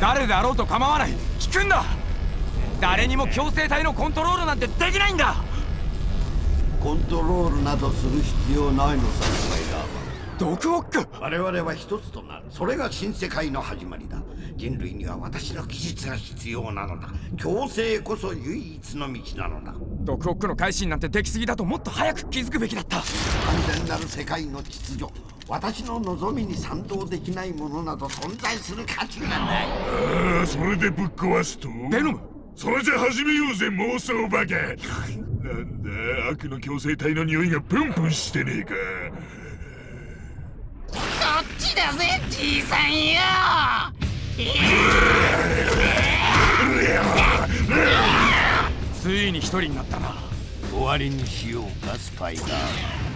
誰であろうと構わない。聞くんだ。誰にも強制体のコントロールなんてできないんだ。コントロールなどする必要ないのさスパイダーマン。ドクオック。我々は一つとなる。それが新世界の始まりだ人類には私の技術が必要なのだ。強制こそ唯一の道なのだ。ドクオックの改心なんてできすぎだともっと早く気づくべきだった。完全なる世界の秩序。私の望みに賛同できないものなど存在する価値がない。ああそれでぶっ壊すと？ベノム！それじゃ始めようぜ妄想バカなんだ悪の強制体の匂いがプンプンしてねえか。こっちだぜじいさんよついに一人になったな。終わりにしようかスパイダー